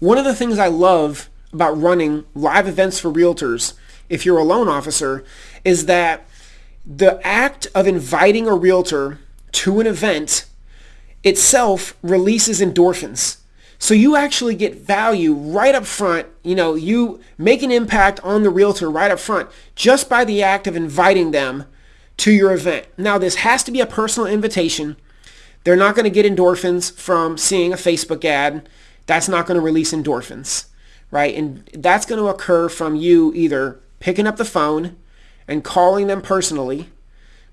one of the things I love about running live events for realtors, if you're a loan officer, is that the act of inviting a realtor to an event itself releases endorphins. So you actually get value right up front. You know, you make an impact on the realtor right up front just by the act of inviting them to your event. Now, this has to be a personal invitation. They're not going to get endorphins from seeing a Facebook ad. That's not going to release endorphins, right? And that's going to occur from you either picking up the phone and calling them personally.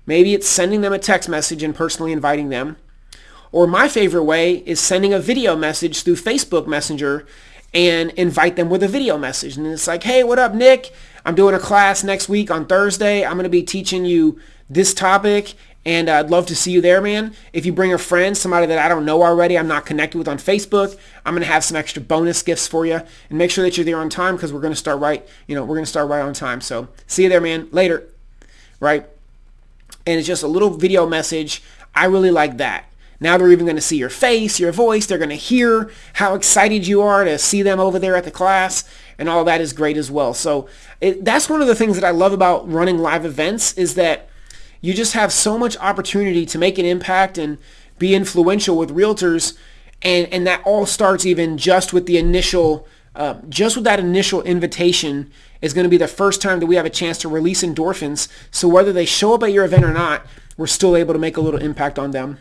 Maybe it's sending them a text message and personally inviting them or my favorite way is sending a video message through Facebook Messenger and invite them with a video message. And it's like, hey, what up, Nick? I'm doing a class next week on Thursday. I'm going to be teaching you this topic and I'd love to see you there, man. If you bring a friend, somebody that I don't know already, I'm not connected with on Facebook, I'm going to have some extra bonus gifts for you. And make sure that you're there on time because we're to start right, you know, we're to start right on time. So see you there, man. Later. Right? And it's just a little video message. I really like that. Now they're even going to see your face, your voice. They're going to hear how excited you are to see them over there at the class. And all that is great as well. So it, that's one of the things that I love about running live events is that you just have so much opportunity to make an impact and be influential with realtors. And, and that all starts even just with the initial, uh, just with that initial invitation is going to be the first time that we have a chance to release endorphins. So whether they show up at your event or not, we're still able to make a little impact on them.